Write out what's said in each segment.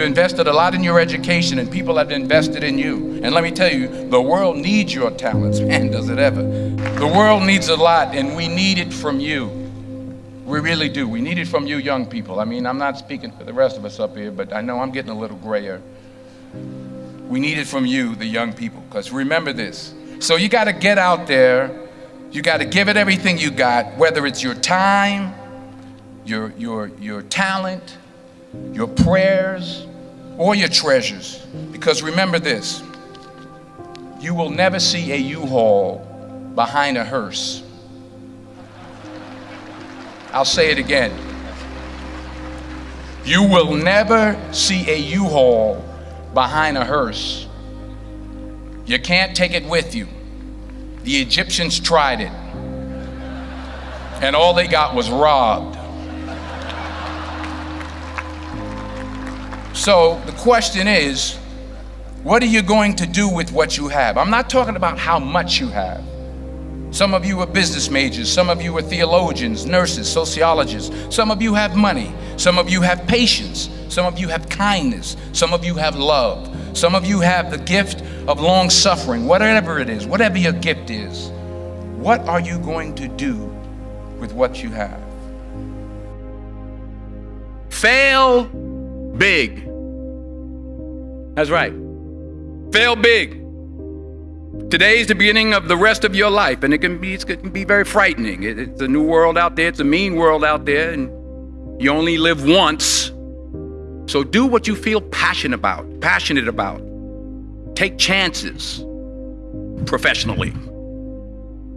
you've invested a lot in your education and people have invested in you. And let me tell you, the world needs your talents. Man, does it ever. The world needs a lot and we need it from you. We really do. We need it from you young people. I mean, I'm not speaking for the rest of us up here, but I know I'm getting a little grayer. We need it from you, the young people, because remember this. So you got to get out there. You got to give it everything you got, whether it's your time, your, your, your talent, your prayers, or your treasures. Because remember this you will never see a U Haul behind a hearse. I'll say it again. You will never see a U Haul behind a hearse. You can't take it with you. The Egyptians tried it, and all they got was robbed. So the question is, what are you going to do with what you have? I'm not talking about how much you have. Some of you are business majors, some of you are theologians, nurses, sociologists. Some of you have money, some of you have patience, some of you have kindness, some of you have love, some of you have the gift of long suffering, whatever it is, whatever your gift is. What are you going to do with what you have? Fail big. That's right. Fail big. Today is the beginning of the rest of your life, and it can be, it can be very frightening. It, it's a new world out there, it's a mean world out there, and you only live once. So do what you feel passionate about, passionate about. Take chances professionally.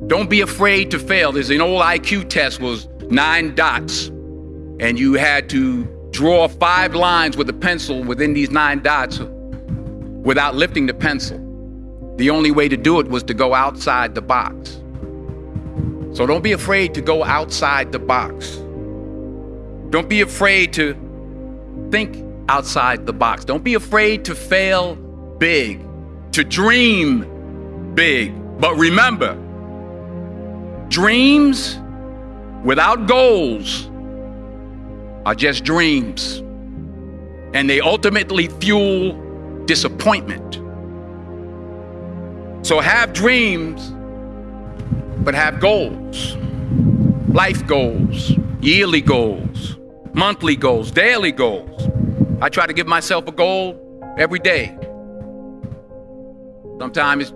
Don't be afraid to fail. There's an old IQ test was nine dots, and you had to draw five lines with a pencil within these nine dots without lifting the pencil. The only way to do it was to go outside the box. So don't be afraid to go outside the box. Don't be afraid to think outside the box. Don't be afraid to fail big, to dream big. But remember, dreams without goals are just dreams. And they ultimately fuel disappointment. So have dreams, but have goals life goals, yearly goals, monthly goals, daily goals. I try to give myself a goal every day. Sometimes it's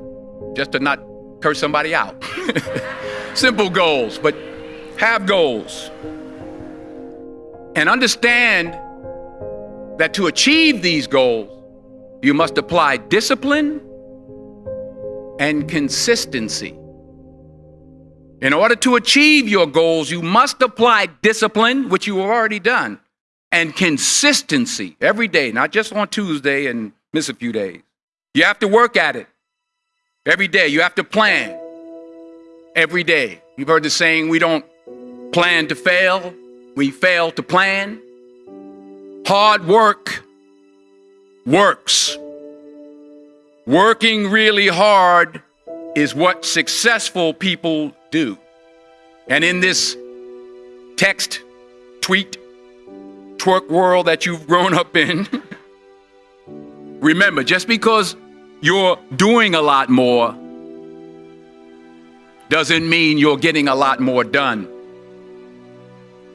just to not curse somebody out. Simple goals, but have goals. And understand that to achieve these goals, you must apply discipline and consistency. In order to achieve your goals, you must apply discipline, which you have already done, and consistency every day, not just on Tuesday and miss a few days. You have to work at it every day. You have to plan every day. You've heard the saying, we don't plan to fail, we fail to plan. Hard work works. Working really hard is what successful people do. And in this text, tweet, twerk world that you've grown up in, remember, just because you're doing a lot more doesn't mean you're getting a lot more done.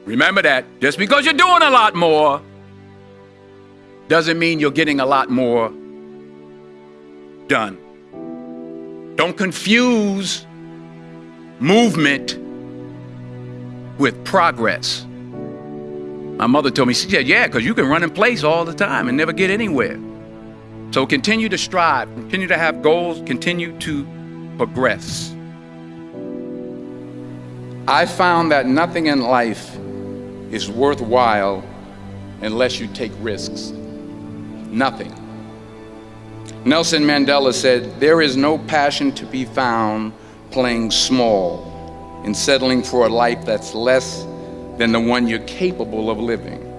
Remember that. Just because you're doing a lot more doesn't mean you're getting a lot more done. Don't confuse movement with progress. My mother told me, she said, yeah, because you can run in place all the time and never get anywhere. So continue to strive, continue to have goals, continue to progress. I found that nothing in life is worthwhile unless you take risks. Nothing. Nelson Mandela said, There is no passion to be found playing small and settling for a life that's less than the one you're capable of living.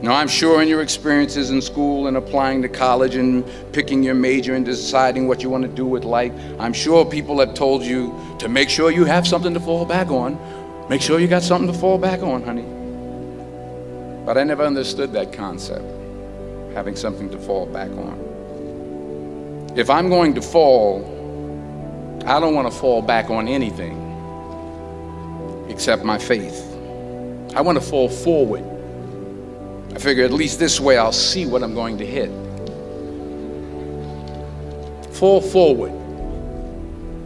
Now, I'm sure in your experiences in school and applying to college and picking your major and deciding what you want to do with life, I'm sure people have told you to make sure you have something to fall back on. Make sure you got something to fall back on, honey. But I never understood that concept. Having something to fall back on. If I'm going to fall, I don't want to fall back on anything except my faith. I want to fall forward. I figure at least this way I'll see what I'm going to hit. Fall forward.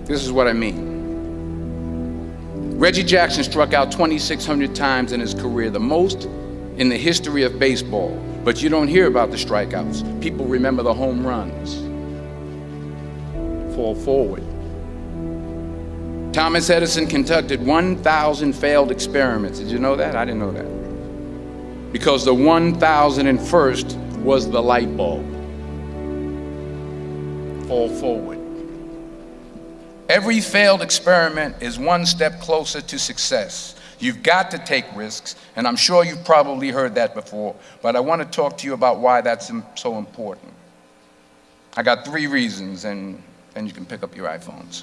This is what I mean. Reggie Jackson struck out 2,600 times in his career, the most in the history of baseball. But you don't hear about the strikeouts. People remember the home runs. Fall forward. Thomas Edison conducted 1,000 failed experiments. Did you know that? I didn't know that. Because the 1,001st was the light bulb. Fall forward. Every failed experiment is one step closer to success. You've got to take risks, and I'm sure you've probably heard that before, but I want to talk to you about why that's so important. I got three reasons, and then you can pick up your iPhones.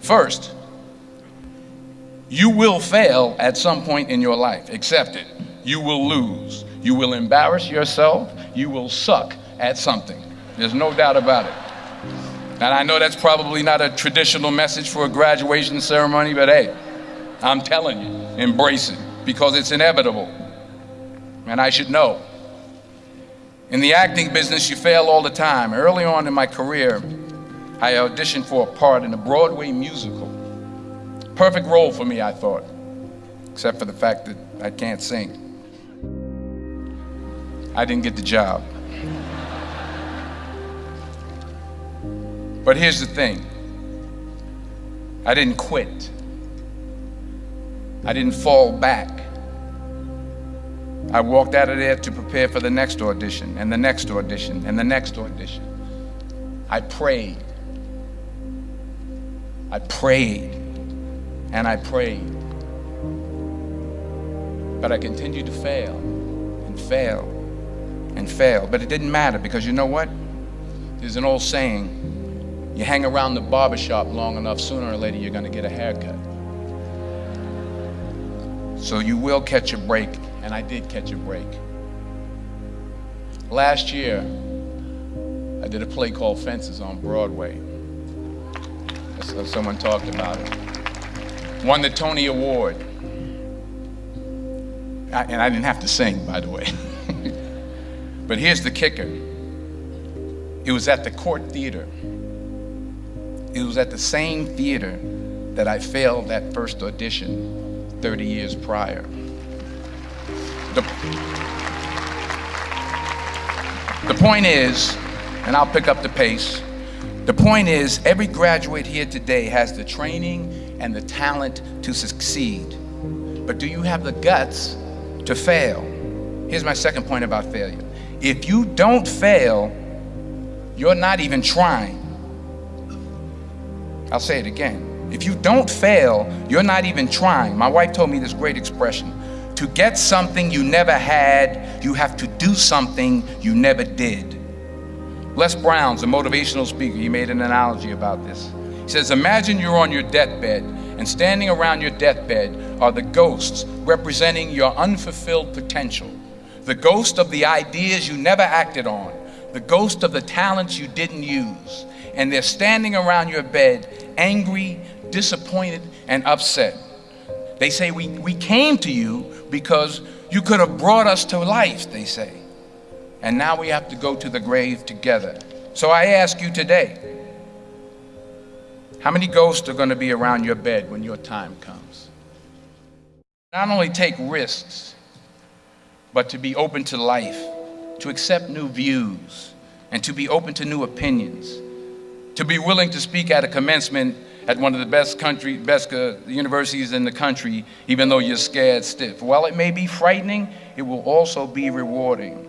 First, you will fail at some point in your life. Accept it. You will lose. You will embarrass yourself. You will suck at something. There's no doubt about it. And I know that's probably not a traditional message for a graduation ceremony, but hey, I'm telling you, embrace it because it's inevitable. And I should know. In the acting business, you fail all the time. Early on in my career, I auditioned for a part in a Broadway musical. Perfect role for me, I thought, except for the fact that I can't sing. I didn't get the job. But here's the thing I didn't quit, I didn't fall back. I walked out of there to prepare for the next audition, and the next audition, and the next audition. I prayed. I prayed, and I prayed. But I continued to fail, and fail, and fail. But it didn't matter because you know what? There's an old saying you hang around the barbershop long enough, sooner or later you're going to get a haircut. So you will catch a break, and I did catch a break. Last year, I did a play called Fences on Broadway. Someone talked about it. Won the Tony Award. I, and I didn't have to sing, by the way. but here's the kicker it was at the Cort Theater. It was at the same theater that I failed that first audition 30 years prior. The, the point is, and I'll pick up the pace, the point is every graduate here today has the training and the talent to succeed. But do you have the guts to fail? Here's my second point about failure. If you don't fail, you're not even trying. I'll say it again. If you don't fail, you're not even trying. My wife told me this great expression. To get something you never had, you have to do something you never did. Les Brown's a motivational speaker. He made an analogy about this. He says, Imagine you're on your deathbed, and standing around your deathbed are the ghosts representing your unfulfilled potential. The ghost of the ideas you never acted on, the ghost of the talents you didn't use, and they're standing around your bed, angry, disappointed, and upset. They say, we, we came to you because you could have brought us to life, they say. And now we have to go to the grave together. So I ask you today how many ghosts are going to be around your bed when your time comes? Not only take risks, but to be open to life, to accept new views, and to be open to new opinions to be willing to speak at a commencement at one of the best country, best uh, universities in the country, even though you're scared stiff. While it may be frightening, it will also be rewarding.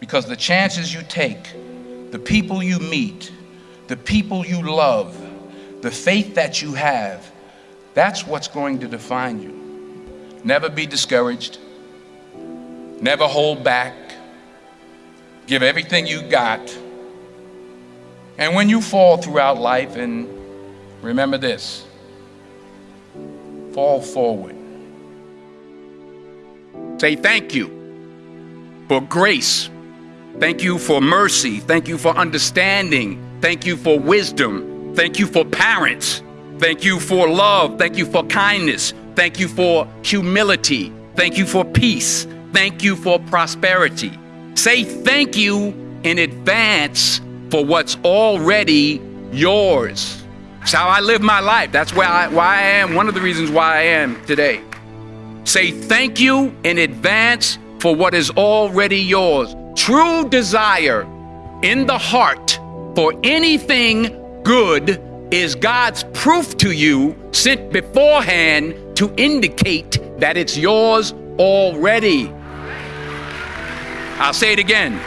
Because the chances you take, the people you meet, the people you love, the faith that you have, that's what's going to define you. Never be discouraged. Never hold back. Give everything you got and when you fall throughout life, and remember this fall forward. Say thank you. for grace. Thank you for mercy. Thank you for understanding. Thank you for wisdom. Thank you for parents. Thank you for love. Thank you for kindness. Thank you for humility. Thank you for peace. Thank you for prosperity. Say thank you in advance for what's already yours. It's how I live my life. That's why I, why I am, one of the reasons why I am today. Say thank you in advance for what is already yours. True desire in the heart for anything good is God's proof to you sent beforehand to indicate that it's yours already. I'll say it again.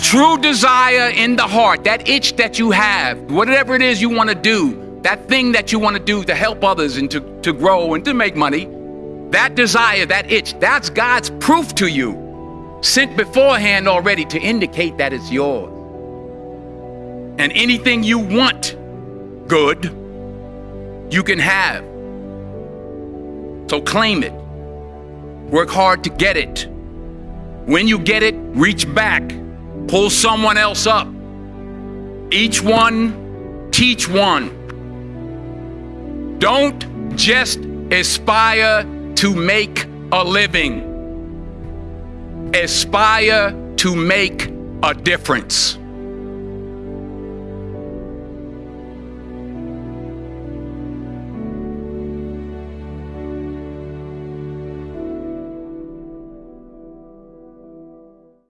True desire in the heart, that itch that you have, whatever it is you want to do, that thing that you want to do to help others and to, to grow and to make money, that desire, that itch, that's God's proof to you, sent beforehand already to indicate that it's yours. And anything you want good, you can have. So claim it. Work hard to get it. When you get it, reach back, pull someone else up. Each one, teach one. Don't just aspire to make a living, aspire to make a difference.